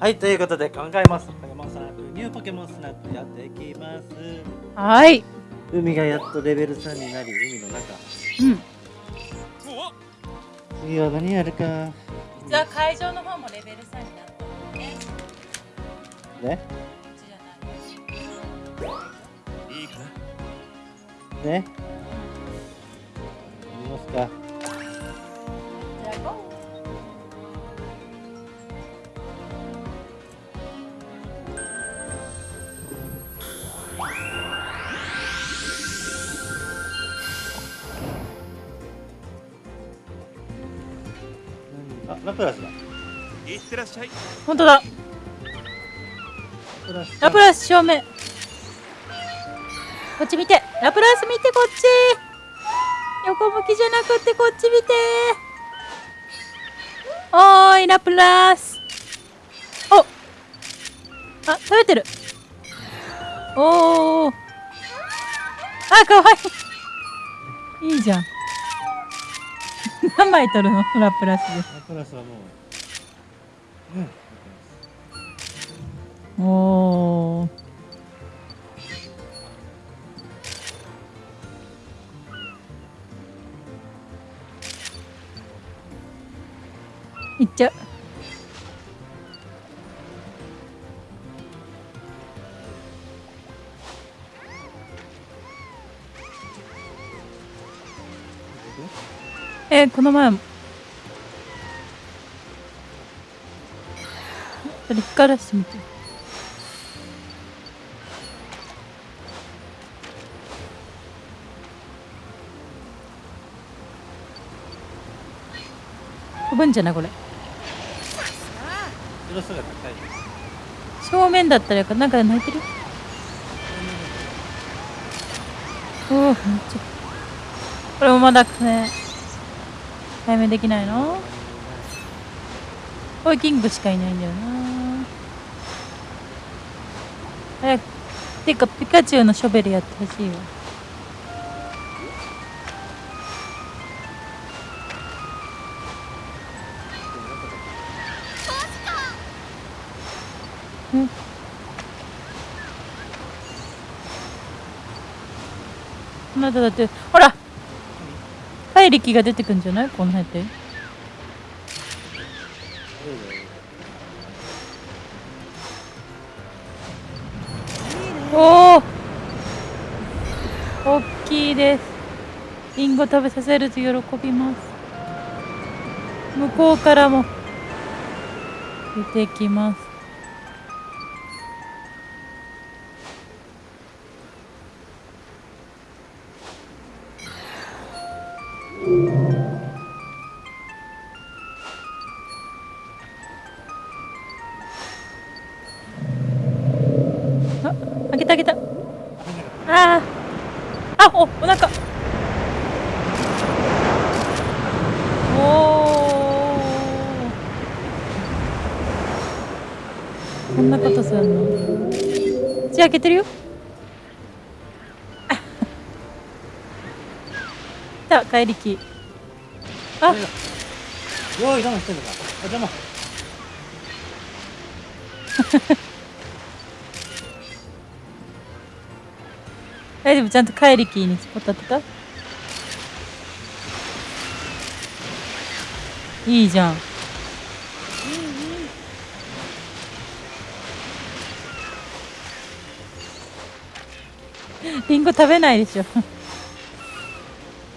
はい、ということで今回もポケモンスナップニューポケモンスナップやっていきます。はい。海がやっとレベル3になり、海の中。うん。次は何やるか。実は会場の方もレベル3になったのね。ねこっちじゃない。いいかね見ますか。プラスだ。いってらっしゃい本当だ。ラプラス。正面。こっち見て。ラプラス見てこっち。横向きじゃなくてこっち見て。おーいラプラス。お。あ食べてる。おー。あかわいい。いいじゃん。何枚取るの？ラプラスで。ラプラスはもう。うん。おーいっちゃうえーこの前もそれ光らしてみて飛ぶんじゃないこれ。正面だったらよかな。んか泣いてる？おおめっちゃこれもまだね解明できないの？これキングしかいないんだよな。早くてかピカチュウのショベルやってほしいわ。うんあなただってほら怪力が出てくんじゃないこの辺っておお大きいですリンゴ食べさせると喜びます向こうからも出てきます怪力。あ。用意我慢してんのか。ちゃんと怪力にスポット当てたいいじゃん。リンゴ食べないでしょ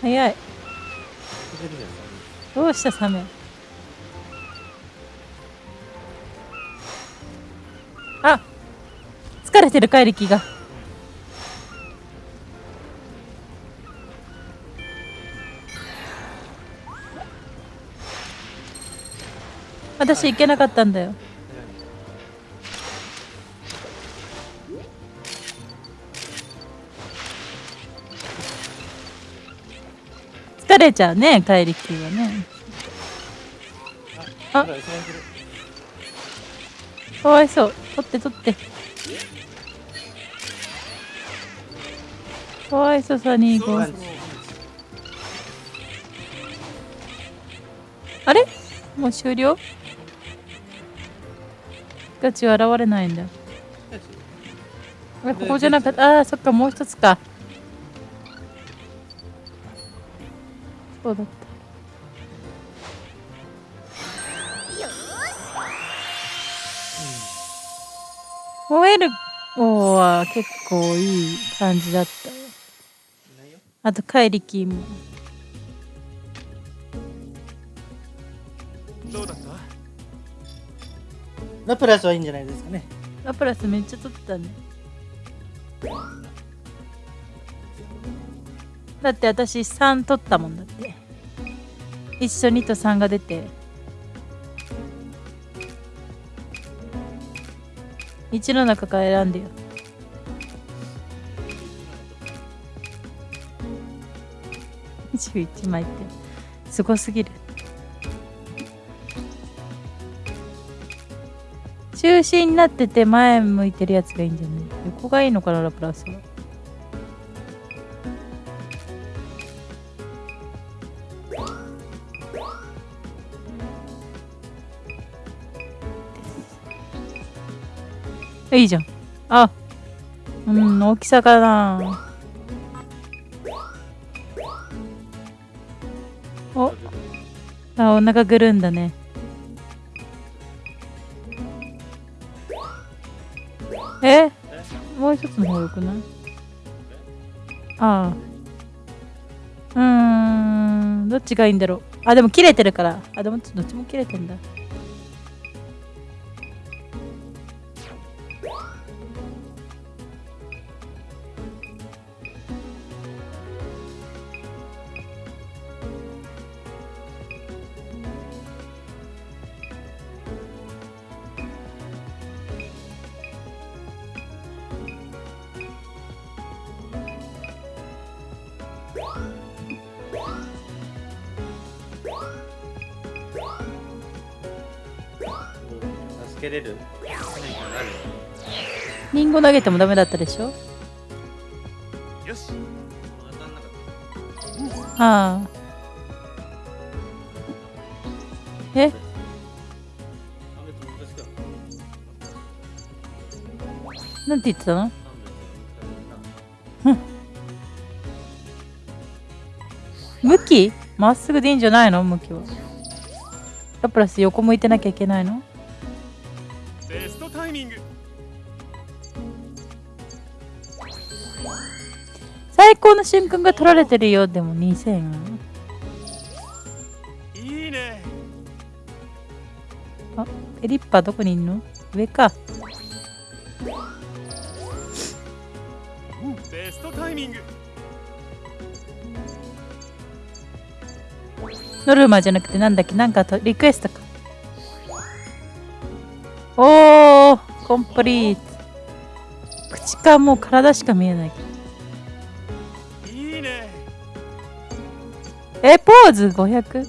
早い。どうしたサメ？あ疲れてる怪力が。私行けなかったんだよ。れちゃうね怪力はね。あ、かわいそう。取って取って。かわいそうサニーゴあれ？もう終了？カチュウ現れないんだ。ここじゃなかった。あーそっかもう一つか。そうだった。燃えるおー結構いい感じだったあと怪力も。どうだった？ラプラスはいいんじゃないですかね。ラプラスめっちゃ取ったねだって私3取ったもんだって。一緒にと3が出て。1の中から選んでよ。21枚って。すごすぎる。中心になってて前向いてるやつがいいんじゃない？横がいいのかなラプラスは。いいじゃん。あ。うん大きさかな。お。あお腹ぐるんだね。え？もう一つの方よくない？ああ。うーん。どっちがいいんだろう。あでも切れてるから。あでもどっちも切れてんだ。投げてもダメだったでしょ？よし。ああ。え？なんて言ってたの？向き？まっすぐでいいんじゃないの？向きは。ラプラス横向いてなきゃいけないの？ベストタイミング最高の瞬間が取られてるよでも2000いいね。あペリッパどこにいんの？上か。ベストタイミング。ノルマじゃなくてなんだっけ？なんかとリクエストか。おーコンプリート。口かもう体しか見えないえポーズ 500?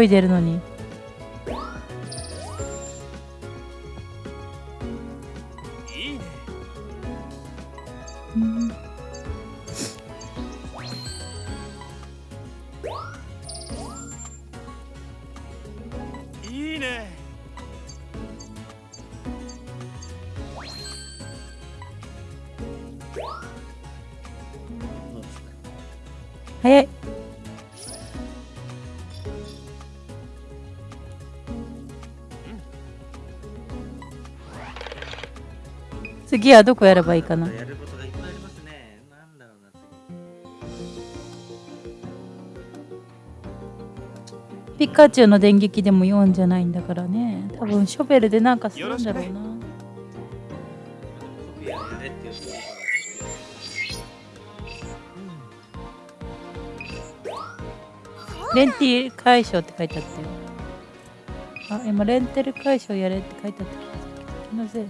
泳いでるのに早い次はどこやればいいかな？ピカチュウの電撃でも4じゃないんだからね。多分ショベルでなんかするんだろうなレンティ解消って書いてあったよ。あ今レンテル解消やれって書いてあった気のせい。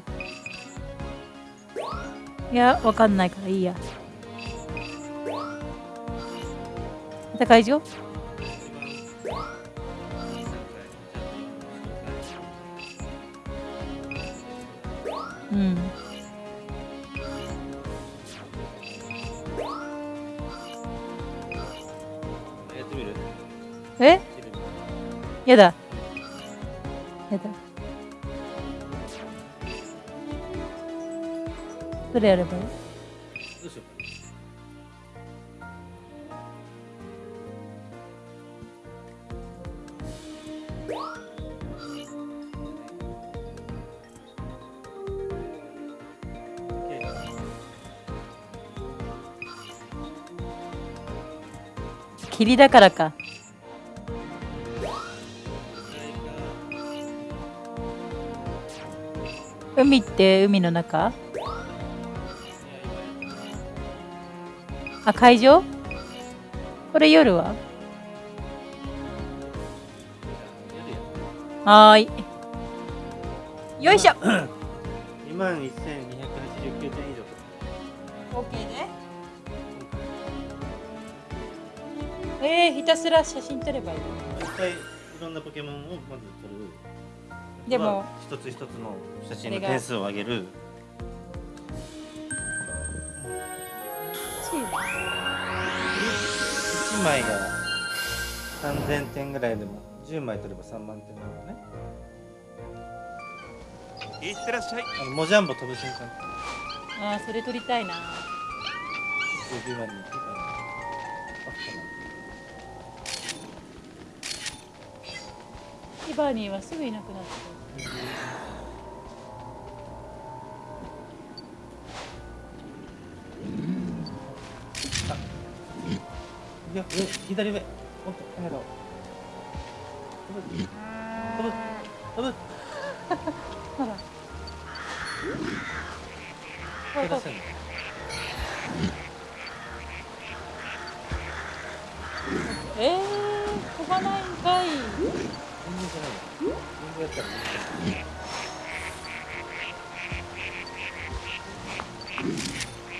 いやわかんないからいいや。戦い場やだ。やだ。どれやればいい？霧だからか。海って海の中？あ会場これ夜は？はーい。よいしょ。2万1289点以上。OK でえー、ひたすら写真撮ればいいいっぱいいろんなポケモンをまず撮るでもまあ一つ一つの写真の点数を上げる。チーム1枚が3000点ぐらいでも10枚取れば3万点なのね。いってらっしゃい。あのモジャンボ飛ぶ瞬間。あーそれ撮りたいな。19までに行ってたらあティバニーはすぐいなくなっていや上。左上えー、飛ばない全然やったらいい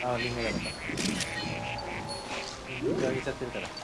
あーリンゴやばかリンゴ上げちゃってるから。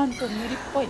2万と無理っぽい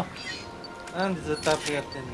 あなんでずっとアップやってんの？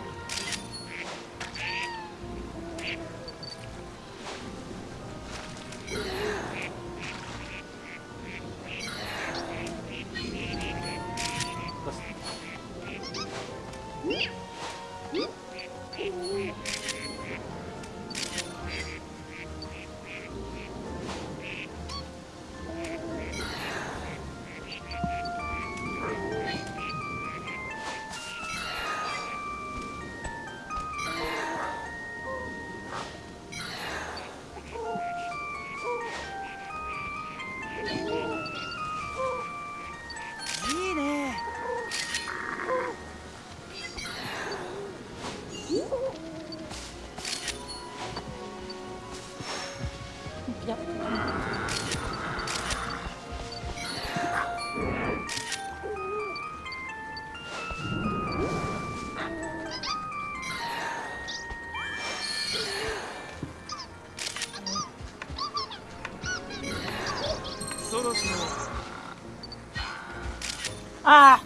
ああ。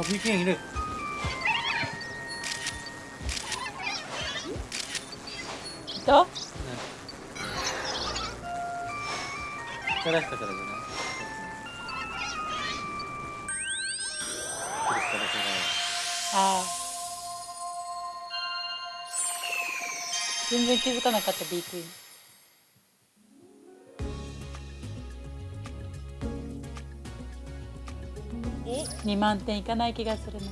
BKN いるいたチャラしたからじゃないあ。あ。全然気づかなかった B クイーン2万点いかない気がするな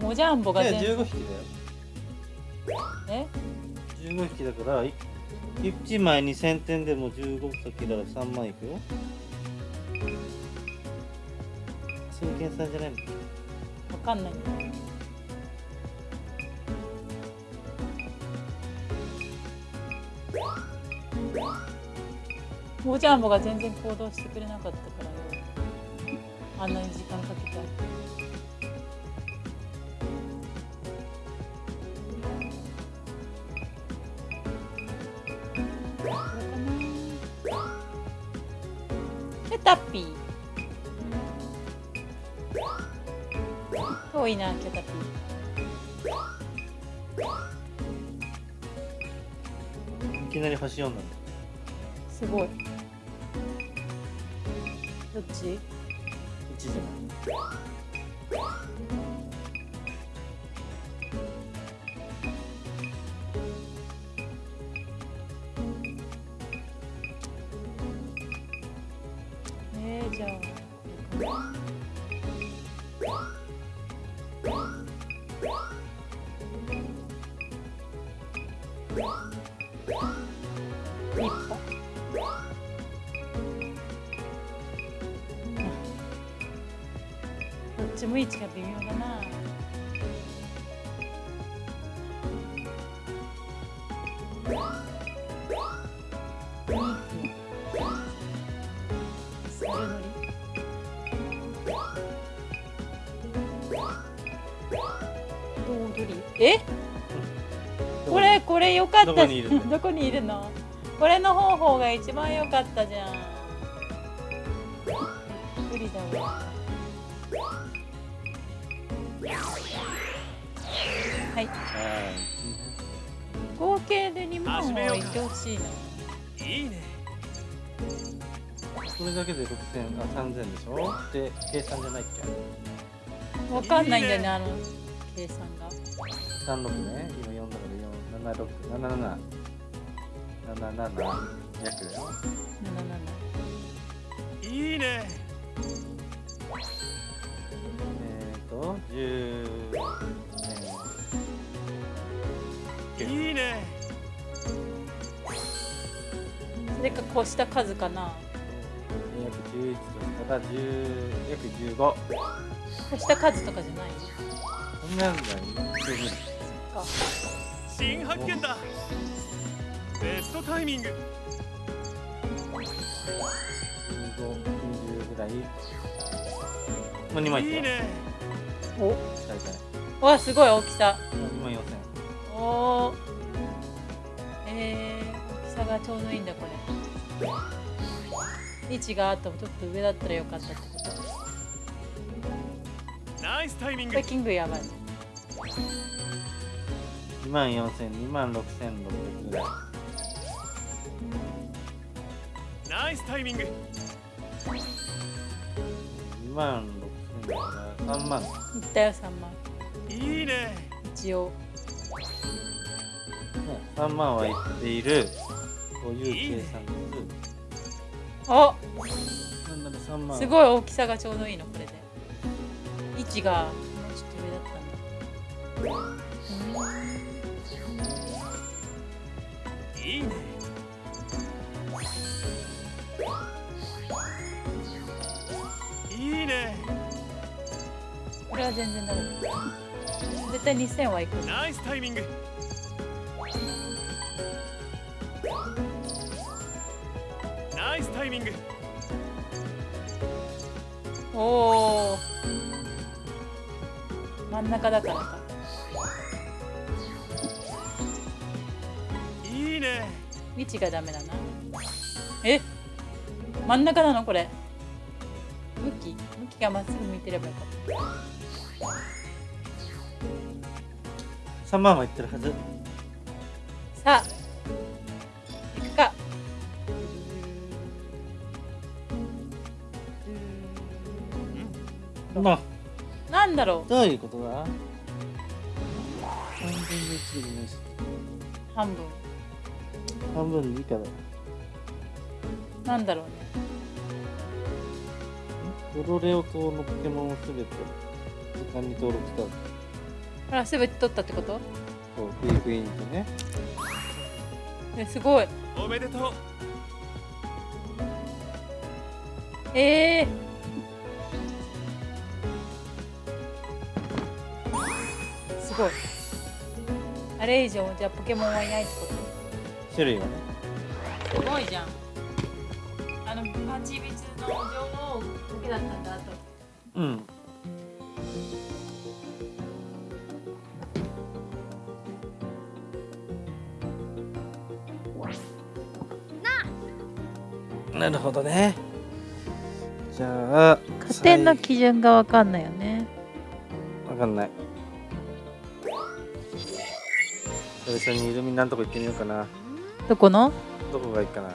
モジャンボがいや全15匹だよ。え？15匹だからい1枚2000点でも15匹だから3万いくよ。そういう計算じゃないの？わかんない。モジャンボが全然行動してくれなかったから。よあんなに時間かけたこれかなでタッピー。遠いなキャタピー。いきなり星4なんだすごい。どっち？ちじゃないどっちも位置が微妙だなえこれこれよかった。どこにいるの？どこにいるの？これの方法が一番良かったじゃん。無理だわはい。は合計で2万はいってほしいないいね。いこれだけで6000あ3000でしょ？で計算じゃないっけ？わかんないんだよねあの計算が。36ね。今4だから47677 77約。だよ77いいねと10えいいねそれかこうした数かなー、約11としたら10約15こうした数とかじゃないそんなんだよ十分か新発見だベストタイミング15、20ぐらいもう2万いったよいいねお。大体わすごい大きさ。2万4000おおえー、大きさがちょうどいいんだこれ。位置があとちょっと上だったらよかったってこと。ナイスタイミング。これキングやばい。2万4000、2万6600ぐらいナイスタイミング2万6000だから3万。いったよ3万。いいね。一応。ね、3万はいっている。という計算です。お！なんだろ3万。すごい大きさがちょうどいいのこれで。位置がちょっと上だったんだ。いいねは全然ダメだ。絶対2000はいく。ナイスタイミング。ナイスタイミング。おお真ん中だからか。位置がダメだな。え？真ん中なのこれ。向き？向きがまっすぐ向いてればよかった3万は言ってるはず。さあ行くか。まあな。んだろう。どういうことだ？3分の1でもないし。半分。半分以下だなんだろうね。ドロレオ島のポケモンをすべて時間に登録したほらすべて取ったってこと？そうフィークインとね。えすごい。おめでとうええすごい。あれ以上じゃあポケモンはいないってこ種類はね。とすごいじゃん。あのパチビツの女王だけだったんだなるほどね。じゃあ加点の基準がわかんないよね。わかんない。最初にイルミナのとこ行ってみようかな。どこの？どこがいいかな。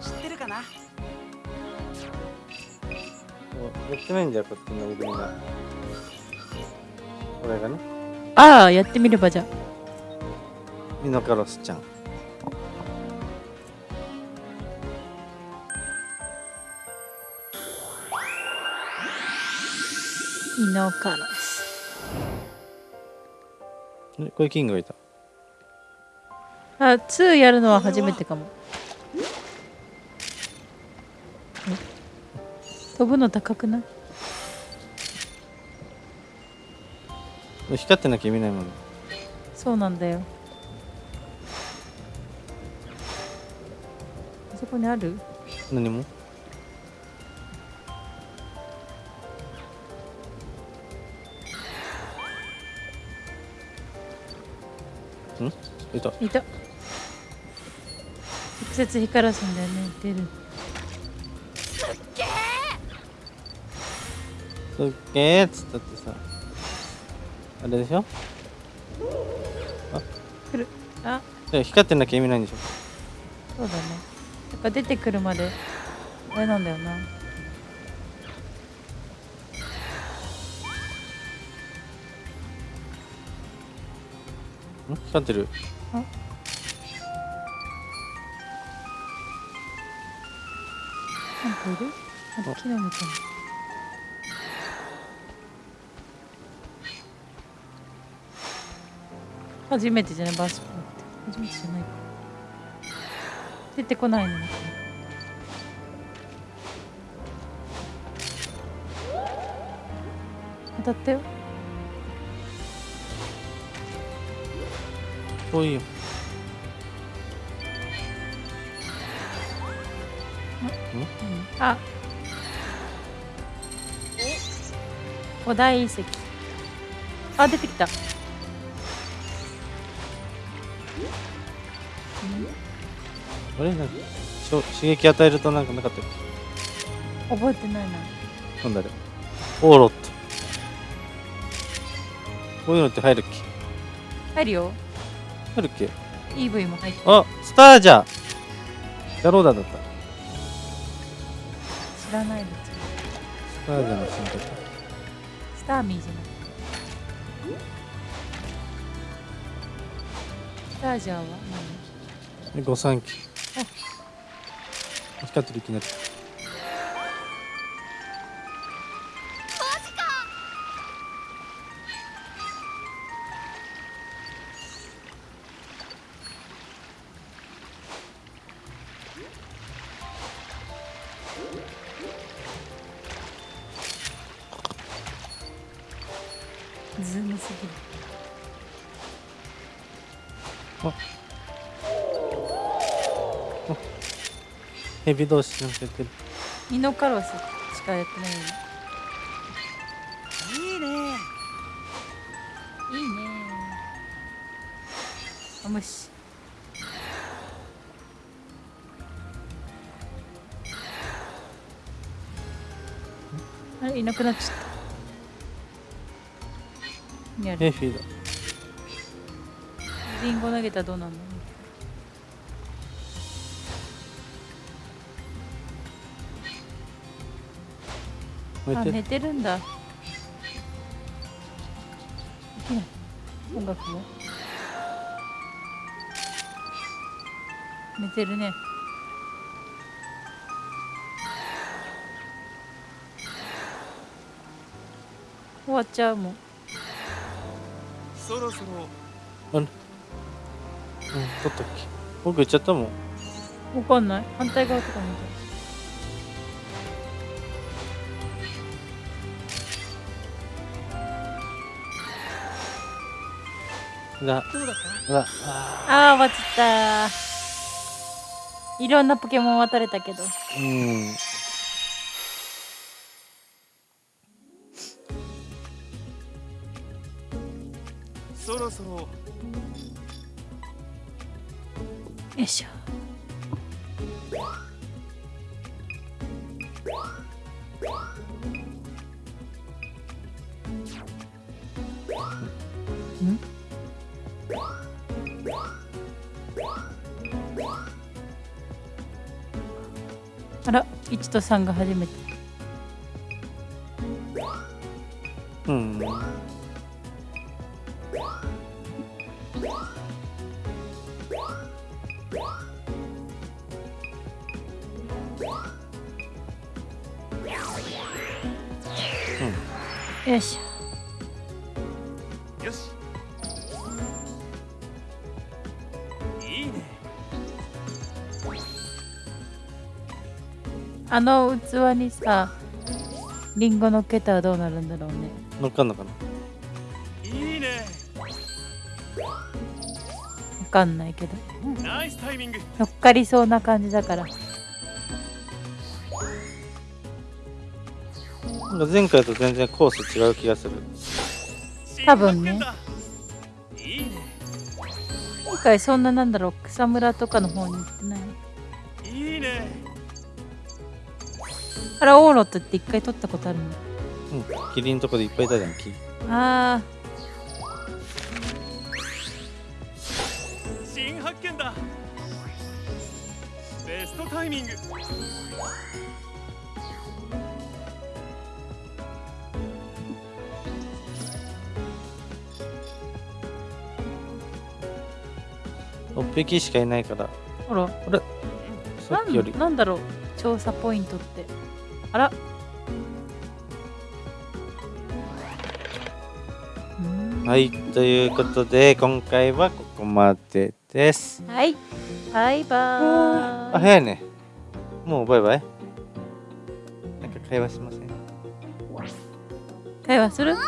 知ってるかな？おやってないんだよこっちのイルミナ。これがね。ああやってみればじゃミノカロスちゃん。イノカロス。えこれキングがいた。あ2やるのは初めてかも。え飛ぶの高くない？光ってなきゃ見ないもんそうなんだよこにある？何も？ん？いた。いた。直接光らすんだよね出る。すっげー。っつったってさ。あれでしょ？来る。あ。で光ってなきゃ意味ないんでしょ？そうだね。だから出てくるまであれなんだよな。ん光ってるなんかいる？なんか木のみたいな。初めてじゃない？バスポって。初めてじゃないか出てこないの当たったよ。遠いよあお大遺跡。あ出てきたあれなんかしょ刺激与えるとなんかなかったよ覚えてないな。なんだあれオーロット。こういうのって入るっけ？入るよ。入るっけ？EV も入ってる。あスタージャーヤローダだった。知らないです。スタージャーの進化スターミーじゃない。スタージャーはで御三家光ってるいきなりヘビ同士なんかやってるミノカロスしかやってないよねいい。ねいい。ね無視あれいなくなっちゃったやるえフィードリンゴ投げたらどうなんのあ寝てるんだ。できない。音楽も寝てるね。終わっちゃうもん。そろそろ。うん取ったっけ？僕行っちゃったもん。わかんない。反対側とか見てが。どうあああ終わっちゃった。いろんなポケモン渡れたけど。ーうん。そろそろ。よいしょ1と3が初めて。うん。よいしよあの器にさリンゴのっけたらどうなるんだろうね。乗っかんのかな？いいね。わかんないけど。ナイスタイミング。乗っかりそうな感じだから。なんか前回と全然コース違う気がする。多分ね。今回そんななんだろう草むらとかの方に行ってないいあらオーロットって一回取ったことあるの？うんキリンのとこでいっぱいいたじゃん木。あ新発見だ。ベストタイミング。6匹しかいないから。ーほら。あれ？さっきより。なんだろう？調査ポイントってあら。はいということで今回はここまでです。はい。バイバーイ。あ早いね。もうバイバイ？なんか会話しません？会話する？うん。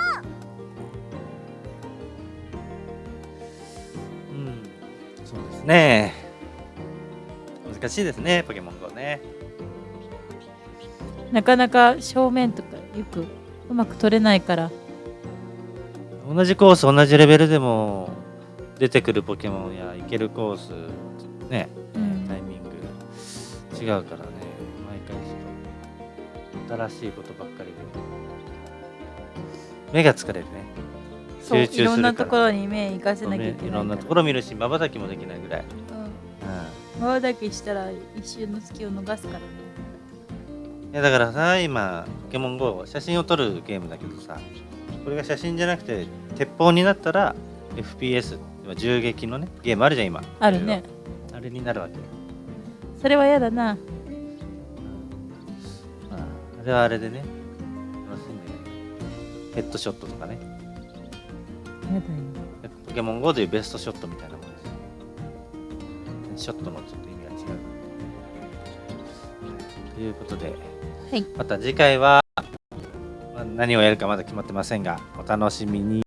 そうですね。難しいですねポケモン GO ねなかなか正面とかよくうまく取れないから。同じコース同じレベルでも出てくるポケモンや行けるコースねうん。タイミング違うからね。毎回ちょっと新しいことばっかりで。目が疲れるね。集中するいろんなところに目行かせなきゃいけないいろんなところ見るしまばたきもできないぐら。い、まばたきしたら一瞬の隙を逃すから。ねん、いやだからさ今ポケモン GO 写真を撮るゲームだけどさこれが写真じゃなくて鉄砲になったら FPS 今銃撃のねゲームあるじゃん今。あるね。あれになるわけそれは嫌だな。まあ、あれはあれでね、楽しんで、ヘッドショットとかね、嫌だよ。ポケモン GO でいうベストショットみたいなもんです。ショットのちょっと意味が違う。ということで、はいまた次回は、何をやるかまだ決まってませんが、お楽しみに。